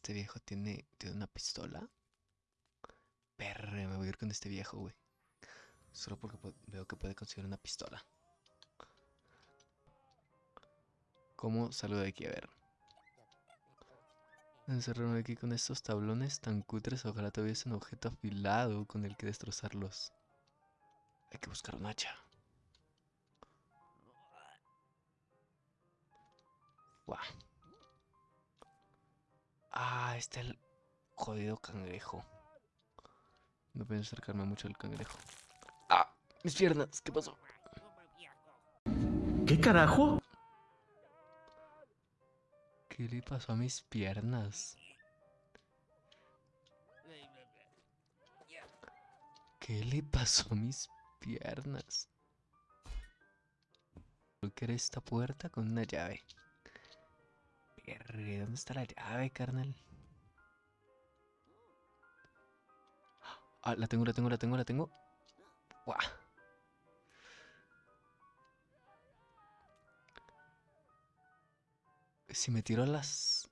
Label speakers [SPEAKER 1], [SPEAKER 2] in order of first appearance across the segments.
[SPEAKER 1] Este viejo tiene, tiene una pistola. Perre, me voy a ir con este viejo, güey. Solo porque veo que puede conseguir una pistola. ¿Cómo salgo de aquí? A ver. Encerrarme aquí con estos tablones tan cutres. Ojalá tuviese un objeto afilado con el que destrozarlos. Hay que buscar un hacha. Guau. Ah, está el jodido cangrejo. No puedo acercarme mucho al cangrejo. ¡Ah! ¡Mis piernas! ¿Qué pasó?
[SPEAKER 2] ¿Qué carajo?
[SPEAKER 1] ¿Qué le pasó a mis piernas? ¿Qué le pasó a mis piernas? Creo que era esta puerta con una llave. ¿Dónde está la llave, carnal? Ah, la tengo, la tengo, la tengo, la tengo. Guau. Si me tiro las...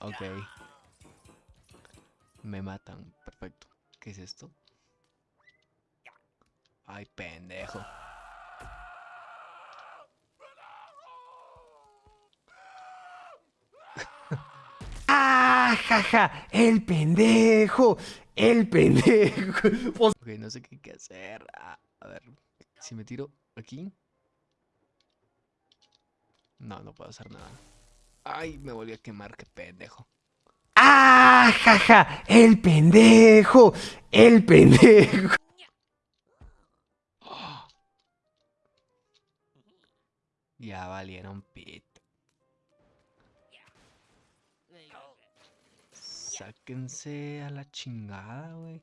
[SPEAKER 1] Ok. Me matan. Perfecto. ¿Qué es esto? Ay, pendejo.
[SPEAKER 2] ¡El pendejo! ¡El pendejo!
[SPEAKER 1] Ok, no sé qué, hacer. Ah, a ver. Si me tiro aquí. No, no puedo hacer nada. Ay, me volví a quemar, qué pendejo.
[SPEAKER 2] ¡Ah, jaja! ¡El pendejo! ¡El pendejo!
[SPEAKER 1] Ya valieron pit. Sáquense a la chingada, güey.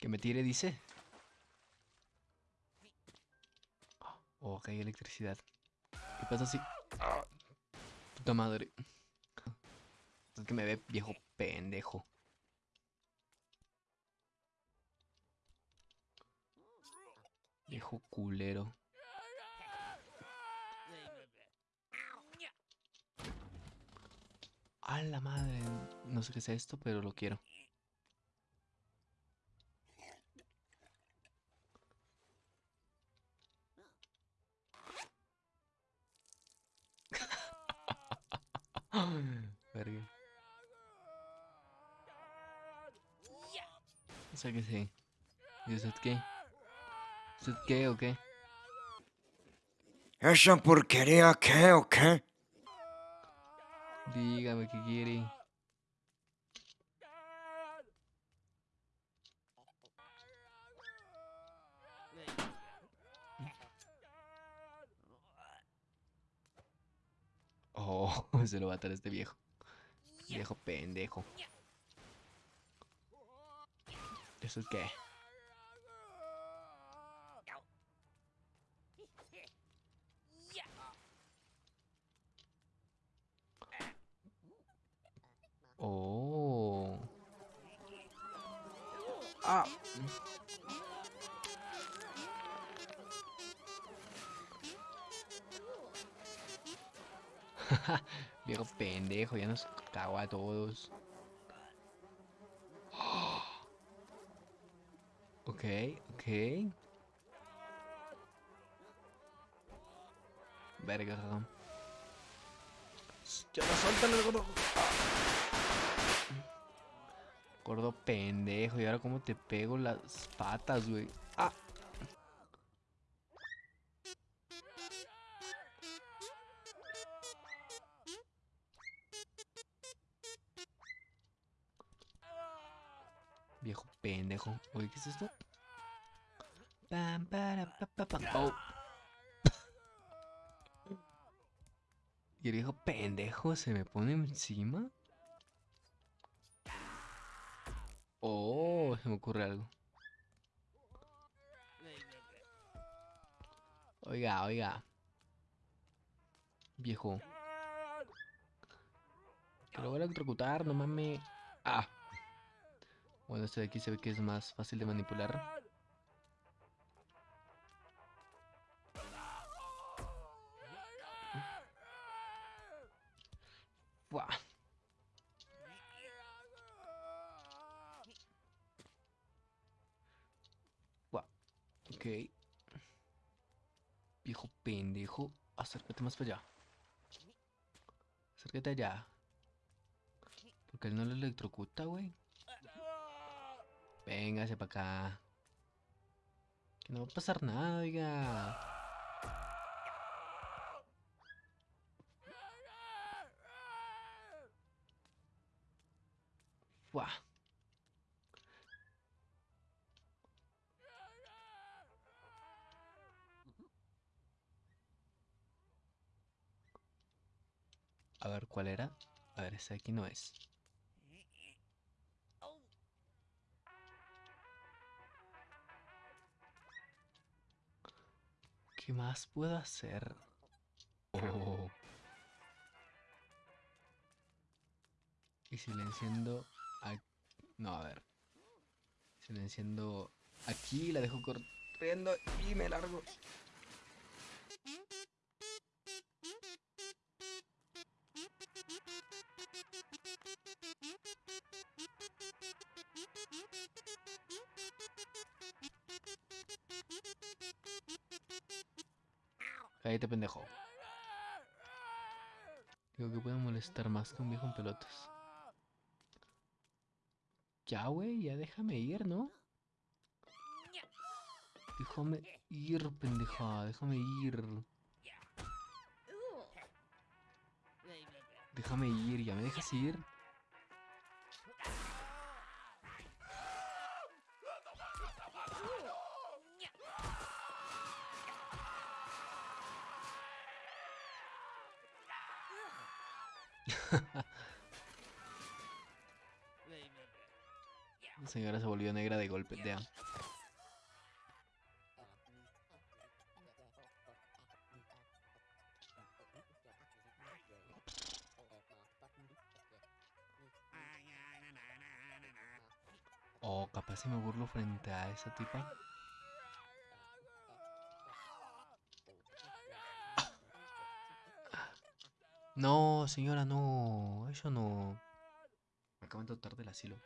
[SPEAKER 1] Que me tire, dice. Oh, hay electricidad. ¿Qué pasa si.? Puta madre. Es que me ve viejo pendejo. Viejo culero. La madre. No sé qué es esto, pero lo quiero. Verga. O sea que sí. ¿Y usted qué? ¿Usted qué o qué?
[SPEAKER 3] ¿Esa porquería qué o qué?
[SPEAKER 1] Dígame qué quiere. Oh, se lo va a atar este viejo. Viejo pendejo. ¿Eso es qué? Viejo pendejo, ya nos cagó a todos. Ok, ok. Verga. Ya no suéltalo, el. Gordo pendejo, y ahora cómo te pego las patas, güey. Ah. Viejo pendejo. Oye, ¿qué es esto? Pam, para. Oh. Y el viejo pendejo se me pone encima. Oh, se me ocurre algo. Oiga, oiga. Viejo. Que lo voy a electrocutar, no mames. Ah. Bueno, este de aquí se ve que es más fácil de manipular. Buah. Ok. Viejo pendejo. Acércate más para allá. Acércate allá. Porque él no lo electrocuta, güey. Véngase para acá. Que no va a pasar nada, oiga. Buah. A ver, ¿cuál era? A ver, ese aquí no es. ¿Qué más puedo hacer? Oh. Y si le enciendo... a- No, a ver. Si le enciendo aquí, la dejo corriendo y me largo. Cállate, pendejo. Digo que puede molestar más que un viejo en pelotas. Ya, güey, ya déjame ir, ¿no? Déjame ir, pendeja, déjame ir. Déjame ir, ¿ya me dejas ir? Señora se volvió negra de golpe, ya. Oh, capaz si me burlo frente a esa tipa. No, señora, no. Eso no. Me acaban de botar del asilo.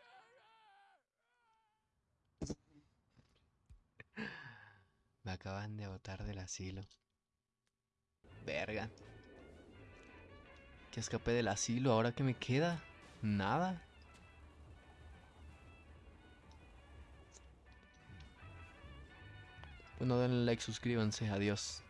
[SPEAKER 1] Me acaban de botar del asilo. Verga. Que escapé del asilo, ahora que me queda. Nada. Pues bueno denle like, suscríbanse, adiós.